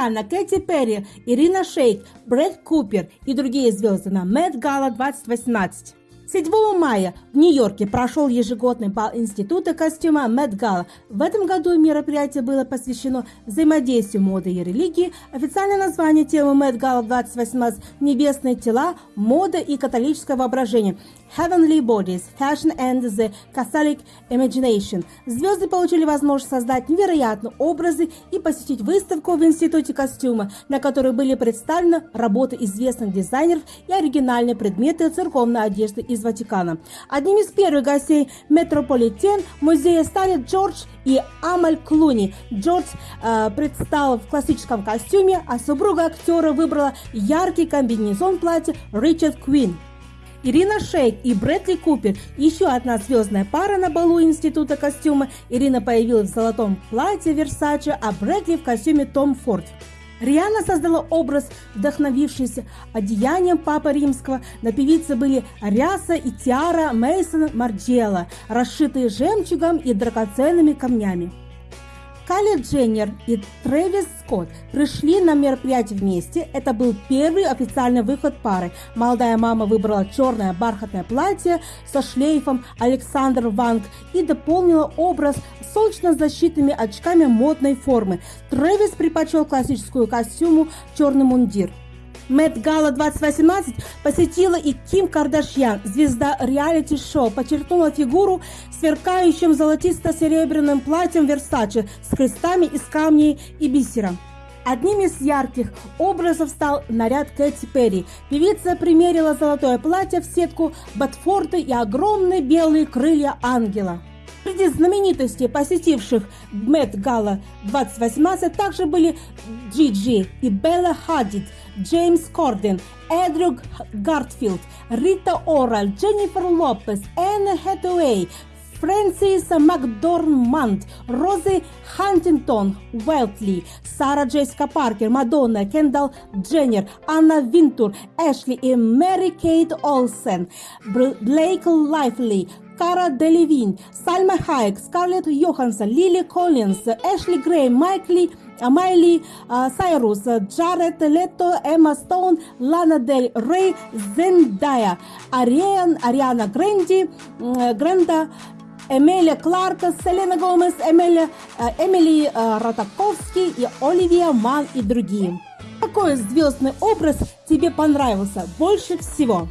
Риhanna, Кэти Перри, Ирина Шейк, Брэд Купер и другие звезды на Mad Gala 2018. 7 мая в Нью-Йорке прошел ежегодный бал Института костюма Met Gala. В этом году мероприятие было посвящено взаимодействию моды и религии. Официальное название темы Met Gala 2018 – «Небесные тела, мода и католическое воображение». Heavenly Bodies, Fashion and the Catholic Imagination. Звезды получили возможность создать невероятные образы и посетить выставку в Институте костюма, на которой были представлены работы известных дизайнеров и оригинальные предметы церковной одежды из Ватикана. Одним из первых гостей Метрополитен музея стали Джордж и Амаль Клуни. Джордж э, предстал в классическом костюме, а супруга актера выбрала яркий комбинезон платья Ричард Квин. Ирина Шейк и Брэдли Купер – еще одна звездная пара на балу Института костюма. Ирина появилась в золотом платье Versace, а Брэдли в костюме Том Форд. Риана создала образ, вдохновившийся одеянием Папы Римского. На певице были ряса и тиара Мейсона Марджела, расшитые жемчугом и драгоценными камнями. Кали Дженнер и Трэвис Скотт пришли на мероприятие вместе. Это был первый официальный выход пары. Молодая мама выбрала черное бархатное платье со шлейфом Александр Ванг и дополнила образ солнечно-защитными очками модной формы. Трэвис предпочел классическую костюму черный мундир. Мэтт Гала 2018 посетила и Ким Кардашьян, звезда реалити-шоу, подчеркнула фигуру сверкающим золотисто-серебряным платьем Версаче с крестами из камней и бисера. Одним из ярких образов стал наряд Кэти Перри. Певица примерила золотое платье в сетку Батфорда и огромные белые крылья ангела. Среди знаменитостей, посетивших Met Gala 2018, также были Джиджи и Белла Хадид, Джеймс Корден, Эндрю Гарфилд, Рита Ора, Дженнифер Лопес, Энн Хэтэуэй, Фрэнсис Макдорманд, Рози Хантингтон-Уайтли, Сара Джессика Паркер, Мадонна, Кендалл Дженнер, Анна Винтур, Эшли и Мэри Кейт Олсен, Блейк Лайфли, Кара Делевин, Сальма Хайек, Скарлетт Йоханссон, Лили Коллинз, Эшли Грей, Майкли Майли Сайрус, Джаред Лето, Эмма Стоун, Лана Дель Рей, Зендая, Ариан, Ариана Гренди, Гренда, Эмилия Кларк, Селена Гомес, Эмилия, Эмили Ротаковский и Оливия Ман и другие. Какой звездный образ тебе понравился больше всего?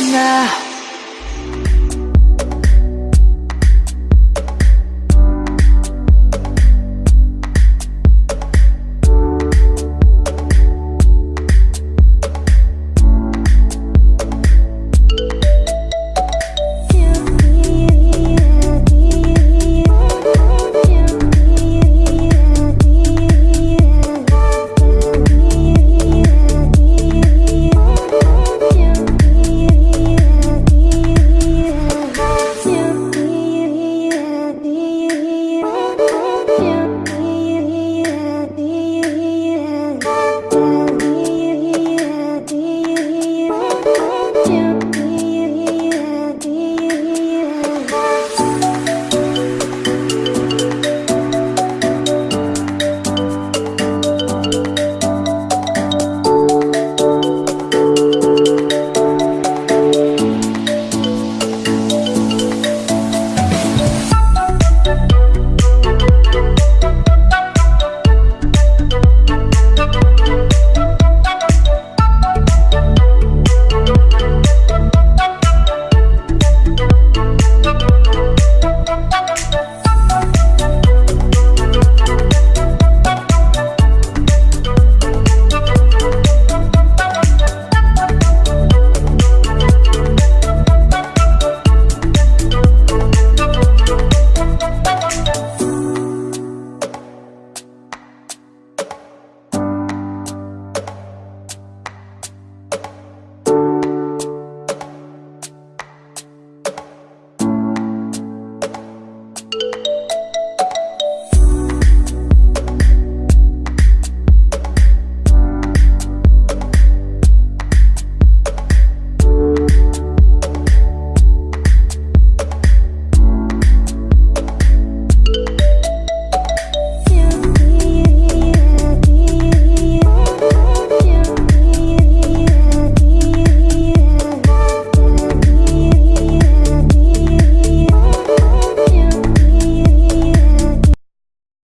now